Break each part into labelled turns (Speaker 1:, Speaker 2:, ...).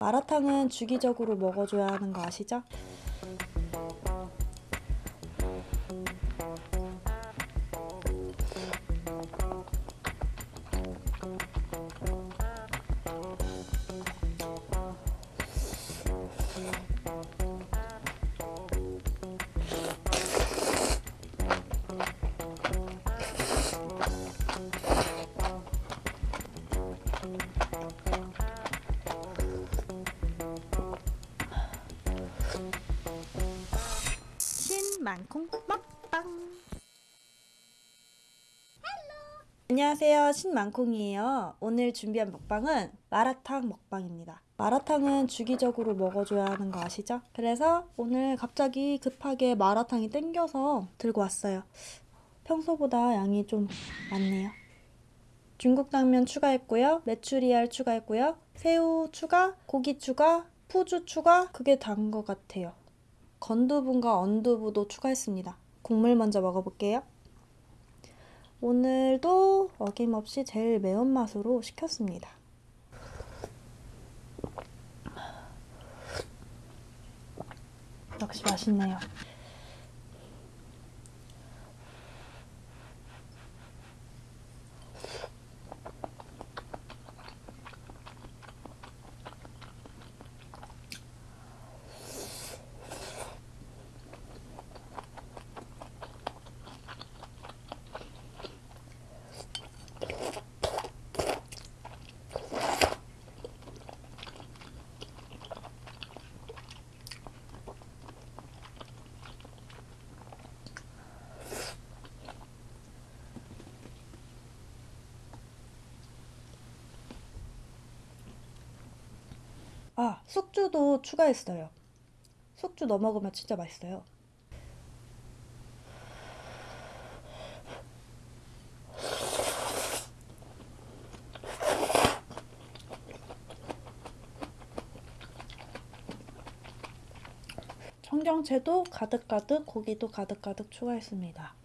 Speaker 1: 마라탕은 주기적으로 먹어줘야 하는 거 아시죠? 안녕하세요. 신만콩이에요. 오늘 준비한 먹방은 마라탕 먹방입니다. 마라탕은 주기적으로 먹어줘야 하는 거 아시죠? 그래서 오늘 갑자기 급하게 마라탕이 땡겨서 들고 왔어요. 평소보다 양이 좀 많네요. 중국 당면 추가했고요. 메추리알 추가했고요. 새우 추가 고기 추가 푸주 추가 그게 단것 같아요. 건두부과 언두부도 추가했습니다. 국물 먼저 먹어볼게요. 오늘도 어김없이 제일 매운맛으로 시켰습니다. 역시 맛있네요. 아, 숙주도 추가했어요. 숙주 넣어 먹으면 진짜 맛있어요. 청경채도 가득가득, 고기도 가득가득 추가했습니다.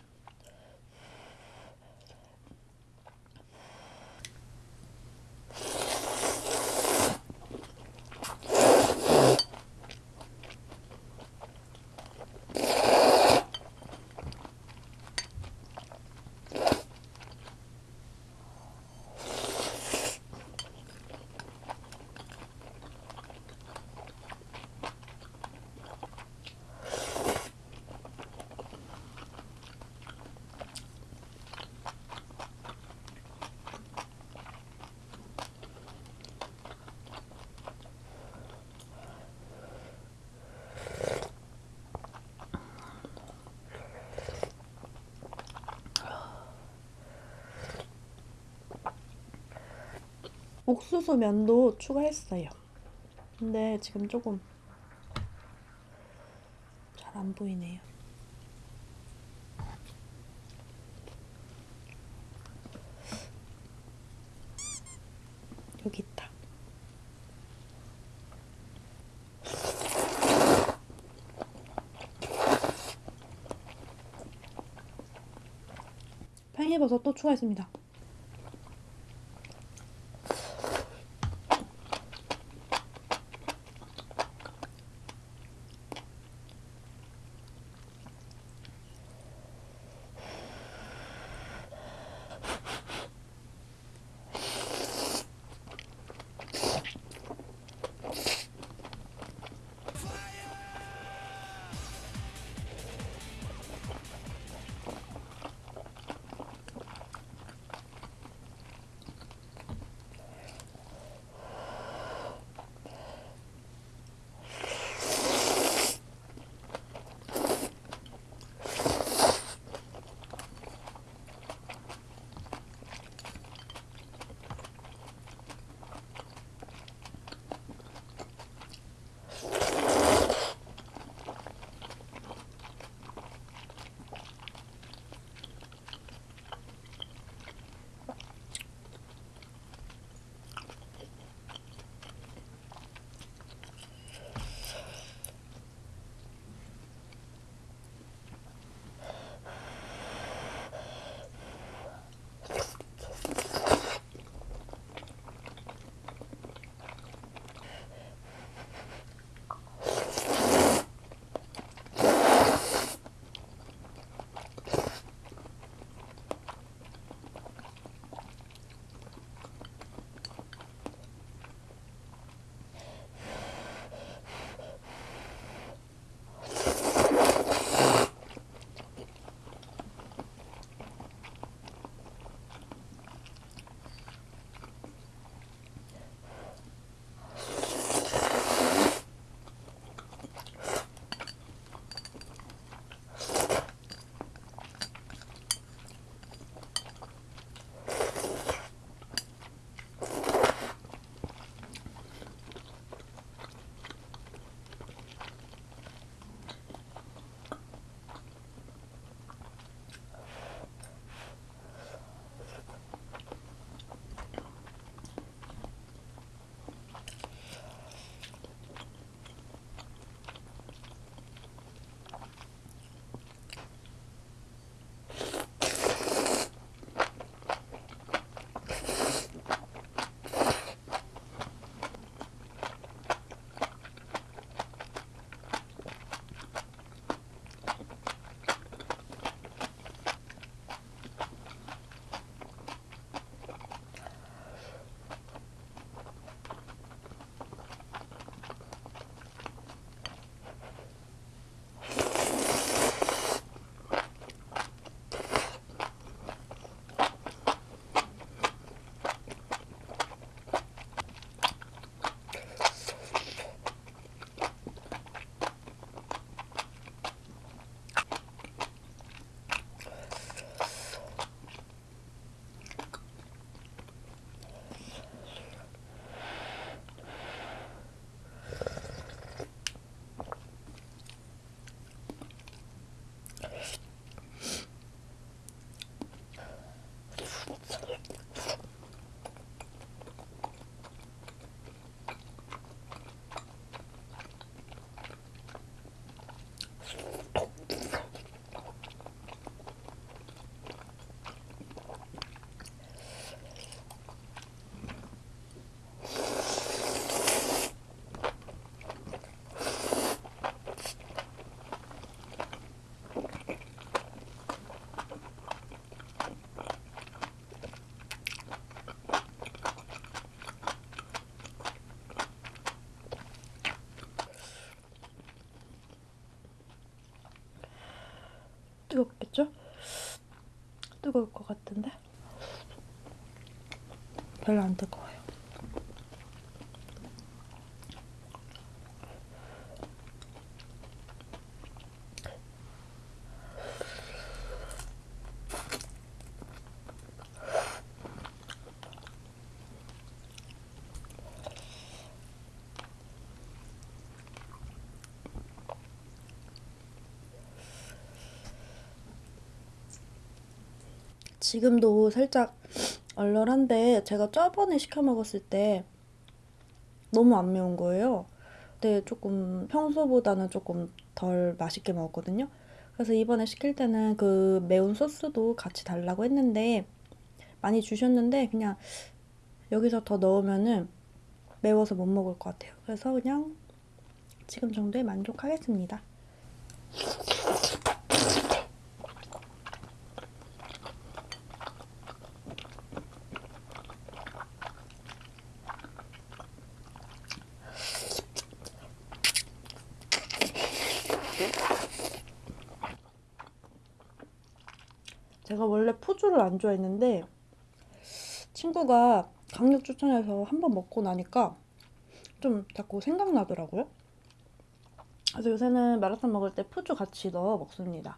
Speaker 1: 옥수수 면도 추가했어요. 근데 지금 조금 잘 안 보이네요. 여기 있다. 팽이버섯 또 추가했습니다. 뜨겁겠죠? 뜨거울 것 같은데 별로 안 뜨거워요. 지금도 살짝 얼얼한데 제가 저번에 시켜 먹었을 때 너무 안 매운 거예요. 근데 조금 평소보다는 조금 덜 맛있게 먹었거든요. 그래서 이번에 시킬 때는 그 매운 소스도 같이 달라고 했는데 많이 주셨는데 그냥 여기서 더 넣으면은 매워서 못 먹을 것 같아요. 그래서 그냥 지금 정도에 만족하겠습니다. 제가 원래 푸주를 안 좋아했는데 친구가 강력 추천해서 한 번 먹고 나니까 좀 자꾸 생각나더라고요. 그래서 요새는 마라탕 먹을 때 푸주 같이 넣어 먹습니다.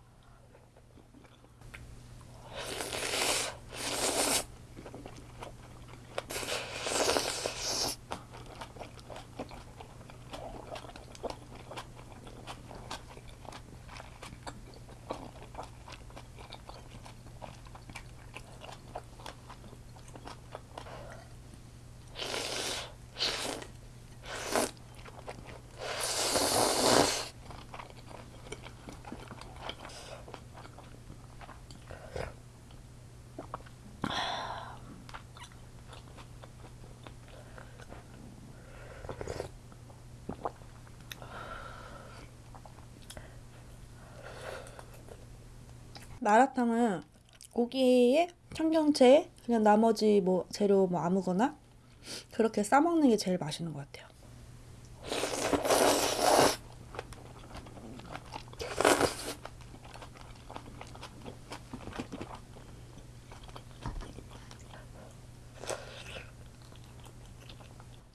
Speaker 1: 마라탕은 고기에 청경채 그냥 나머지 뭐 재료 뭐 아무거나 그렇게 싸 먹는 게 제일 맛있는 것 같아요.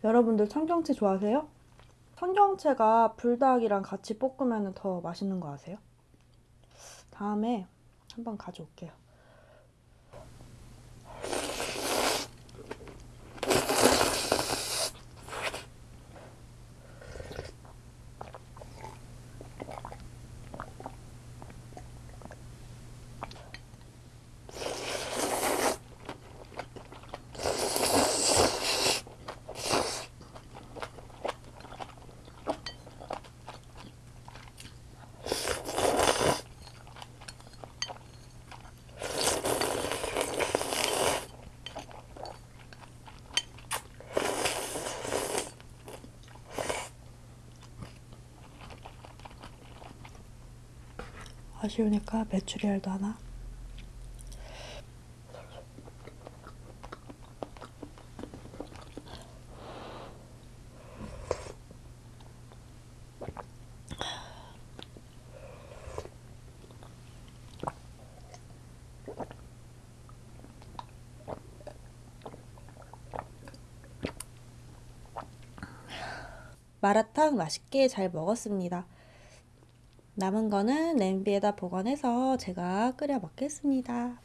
Speaker 1: 여러분들 청경채 좋아하세요? 청경채가 불닭이랑 같이 볶으면 더 맛있는 거 아세요? 다음에 한번 가져올게요. 아쉬우니까 메추리알도 하나. 마라탕 맛있게 잘 먹었습니다. 남은 거는 냄비에다 보관해서 제가 끓여 먹겠습니다.